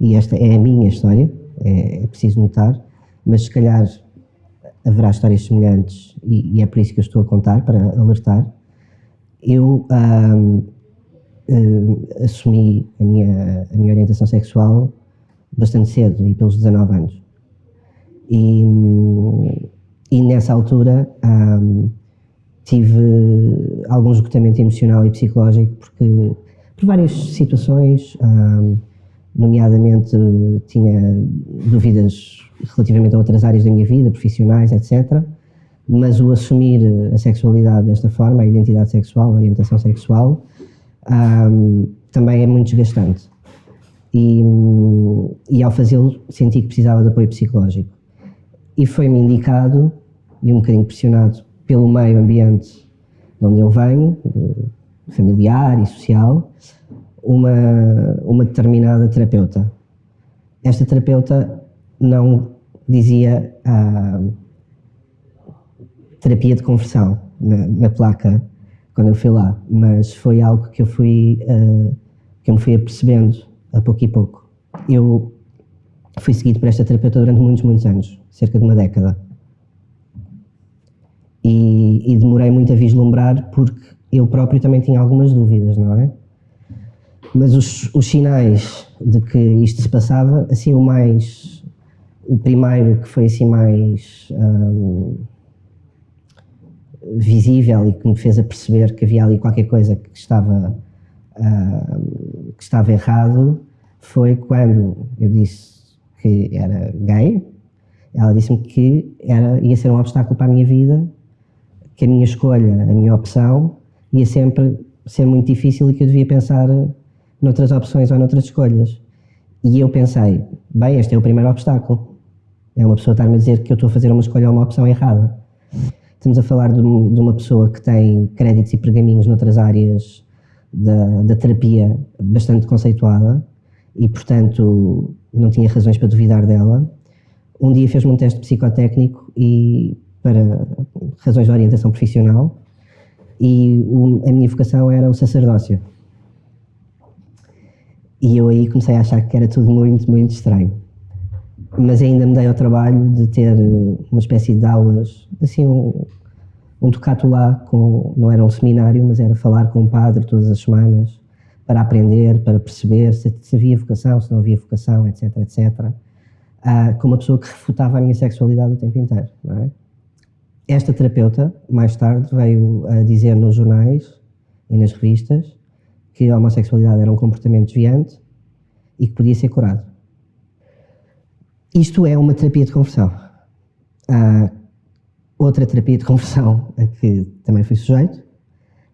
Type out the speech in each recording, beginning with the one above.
e esta é a minha história, é, é preciso notar, mas se calhar haverá histórias semelhantes e, e, é por isso que eu estou a contar, para alertar. Eu um, assumi a minha, a minha orientação sexual bastante cedo, e pelos 19 anos. E, e nessa altura tive algum esgotamento emocional e psicológico porque por várias situações, nomeadamente tinha dúvidas relativamente a outras áreas da minha vida, profissionais, etc. Mas o assumir a sexualidade desta forma, a identidade sexual, a orientação sexual, um, também é muito desgastante. E, e ao fazê-lo senti que precisava de apoio psicológico. E foi-me indicado, e um bocadinho pressionado pelo meio ambiente de onde eu venho, familiar e social, uma, uma determinada terapeuta. Esta terapeuta não dizia a terapia de conversão na, na, placa quando eu fui lá, mas foi algo que eu fui uh, que eu me fui apercebendo a pouco e pouco. Eu fui seguido por esta terapeuta durante muitos, muitos anos, cerca de uma década. E, e demorei muito a vislumbrar porque eu próprio também tinha algumas dúvidas, não é? Mas os, os sinais de que isto se passava, assim, o mais. O primeiro que foi assim mais. Um, visível e que me fez a perceber que havia ali qualquer coisa que estava, uh, que estava errado foi quando eu disse que era gay. Ela disse-me que era, ia ser um obstáculo para a minha vida, que a minha escolha, a minha opção, ia sempre ser muito difícil e que eu devia pensar noutras opções ou noutras escolhas. E eu pensei, bem, este é o primeiro obstáculo. É uma pessoa estar-me a dizer que eu estou a fazer uma escolha ou uma opção errada. Estamos a falar de, de uma pessoa que tem créditos e pergaminhos noutras áreas da, da terapia bastante conceituada e, portanto, não tinha razões para duvidar dela. Um dia fez-me um teste psicotécnico e para razões de orientação profissional e o, a minha vocação era o sacerdócio. E eu aí comecei a achar que era tudo muito, muito estranho. Mas ainda me dei ao trabalho de ter uma espécie de aulas, assim, um, um tocato lá, com, não era um seminário, mas era falar com um padre todas as semanas, para aprender, para perceber se, se havia vocação, se não havia vocação, etc, etc. Ah, com uma pessoa que refutava a minha sexualidade o tempo inteiro, é? Esta terapeuta, mais tarde, veio a dizer nos jornais e nas revistas que a homossexualidade era um comportamento desviante e que podia ser curado. Isto é uma terapia de conversão. Há outra terapia de conversão a que também fui sujeito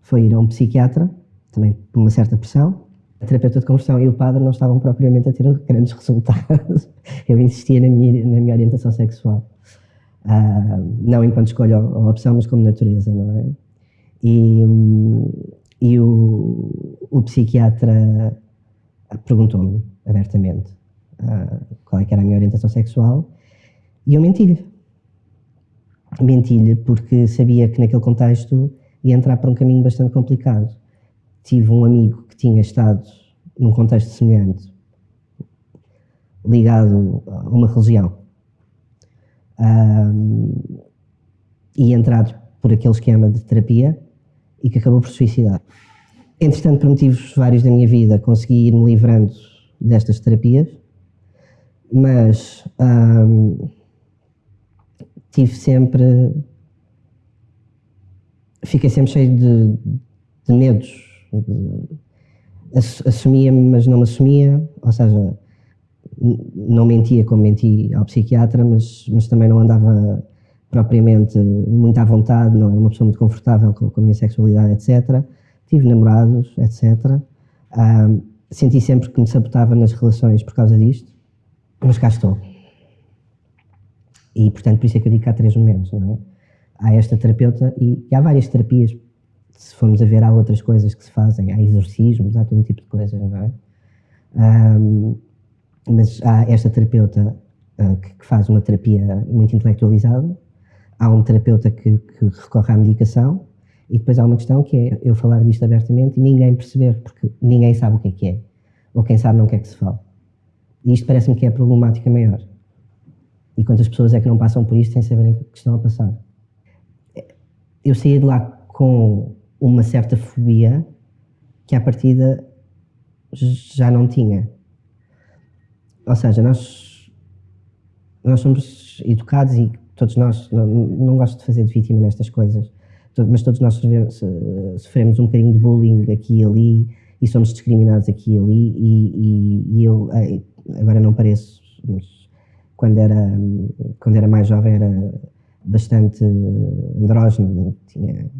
foi ir a um psiquiatra, também por uma certa pressão. A terapeuta de conversão e o padre não estavam propriamente a ter grandes resultados. Eu insistia na minha, na minha orientação sexual. Uh, não enquanto escolha a opção, mas como natureza, não é? E, e o, o psiquiatra perguntou-me abertamente uh, qual é era a minha orientação sexual e eu menti-lhe. Menti-lhe porque sabia que naquele contexto ia entrar por um caminho bastante complicado. Tive um amigo que tinha estado num contexto semelhante, ligado a uma religião, um, e entrado por aquele esquema de terapia e que acabou por suicidar. Entretanto, por motivos vários da minha vida, consegui ir-me livrando destas terapias, mas tive sempre. Fiquei sempre cheio de, de medos. Assumia-me, mas não me assumia, ou seja, não mentia como menti ao psiquiatra, mas, mas também não andava propriamente muito à vontade, não era uma pessoa muito confortável com, com a minha sexualidade, etc. Tive namorados, etc. Senti sempre que me sabotava nas relações por causa disto, mas cá estou. E, portanto, por isso é que eu digo que há três momentos, não é? Há esta terapeuta e, e há várias terapias. Se formos a ver, há outras coisas que se fazem, há exorcismos, há todo tipo de coisas, não é? Um, mas há esta terapeuta uh, que, que, faz uma terapia muito intelectualizada, há um terapeuta que, que, recorre à medicação e depois há uma questão que é eu falar disto abertamente e ninguém perceber, porque ninguém sabe o que é que é, ou quem sabe não quer que se fale. E isto parece-me que é a problemática maior. E quantas pessoas é que não passam por isto sem saberem que estão a passar? Eu saí de lá com uma certa fobia que à partida já não tinha. Ou seja, nós, nós somos educados e todos nós, não, não gosto de fazer de vítima nestas coisas, mas todos nós sofremos um bocadinho de bullying aqui e ali e somos discriminados aqui e ali e, e, e eu agora não pareço, mas quando era, quando era mais jovem era bastante andrógeno, tinha,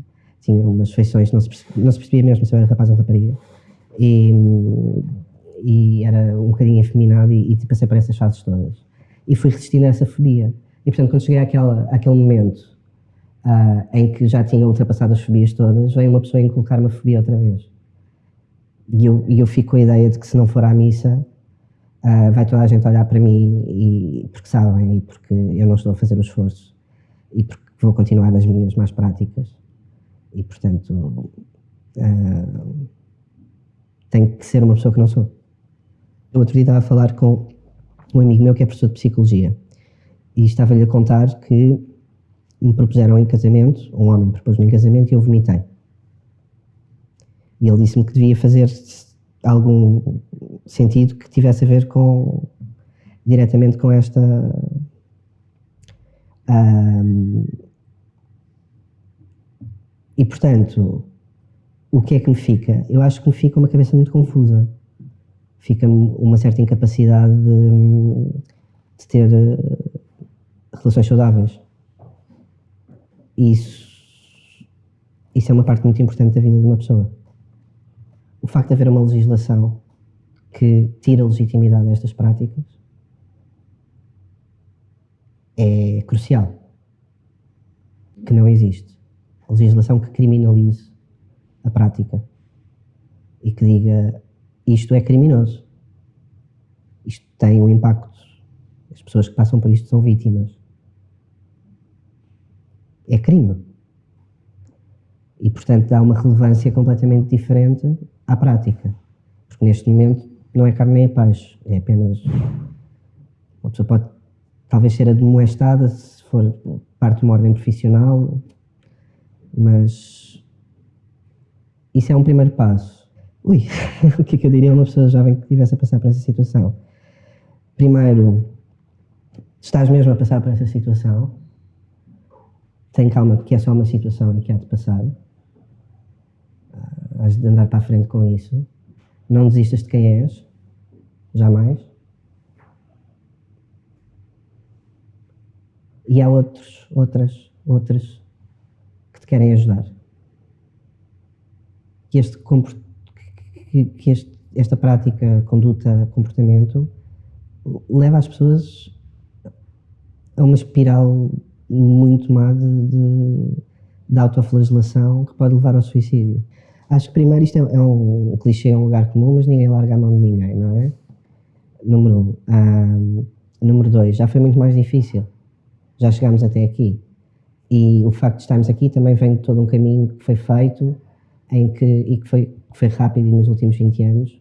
tinha umas feições, não se, percebia, não se percebia mesmo se eu era rapaz ou rapariga. E, e era um bocadinho efeminado e, e passei por essas fases todas. E fui resistindo a essa fobia e portanto quando cheguei àquela, àquele momento uh, em que já tinha ultrapassado as fobias todas, veio uma pessoa inculcar uma fobia outra vez. E eu, e eu fico com a ideia de que se não for à missa, uh, vai toda a gente olhar para mim e, porque sabem e porque eu não estou a fazer o esforço e porque vou continuar nas minhas mais práticas. E, portanto, uh, tenho que ser uma pessoa que não sou. Eu outro dia estava a falar com um amigo meu que é professor de Psicologia e estava-lhe a contar que me propuseram em casamento, um homem propôs-me em casamento e eu vomitei. E ele disse-me que devia fazer algum sentido que tivesse a ver com diretamente com esta um, e portanto o que é que me fica? Eu acho que me fica uma cabeça muito confusa fica-me uma certa incapacidade de, de ter relações saudáveis isso, isso é uma parte muito importante da vida de uma pessoa. O facto de haver uma legislação que tira a legitimidade destas práticas é crucial. Que não existe. A legislação que criminalize a prática e que diga isto é criminoso. Isto tem um impacto. As pessoas que passam por isto são vítimas é crime. E, portanto, dá uma relevância completamente diferente à prática. Porque neste momento não é carne nem é peixe, é apenas. Uma pessoa pode talvez ser admoestada se for parte de uma ordem profissional, mas isso é um primeiro passo. Ui, o que é que eu diria a uma pessoa jovem que estivesse a passar por essa situação? Primeiro, estás mesmo a passar por essa situação, tem calma, porque é só uma situação que há de passar. Ah, has de andar para a frente com isso. Não desistas de quem és, jamais. E há outros, outras, outras que te querem ajudar. Que, este, que este, esta prática, conduta, comportamento leva as pessoas a uma espiral muito má de, de, de autoflagelação que pode levar ao suicídio. Acho que primeiro isto é, é um, clichê, é um lugar comum, mas ninguém larga a mão de ninguém, não é? Número um. um número dois, já foi muito mais difícil. Já chegámos até aqui. E o facto de estarmos aqui também vem de todo um caminho que foi feito em que, e que foi, que foi rápido nos últimos 20 anos,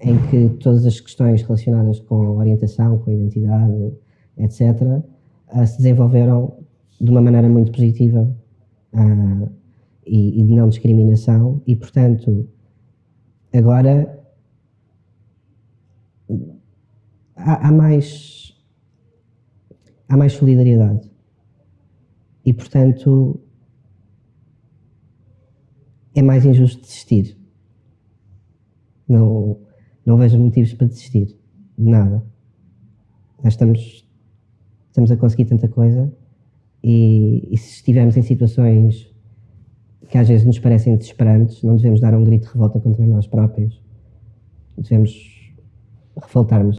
em que todas as questões relacionadas com orientação, com identidade, etc., uh, se desenvolveram de uma maneira muito positiva uh, e, e, de não discriminação e, portanto, agora há, há mais há mais solidariedade e, portanto, é mais injusto desistir. Não, não vejo motivos para desistir. Nada. Nós estamos, estamos a conseguir tanta coisa e, e, se estivermos em situações que às vezes nos parecem desesperantes, não devemos dar um grito de revolta contra nós próprios. Devemos revoltar-nos.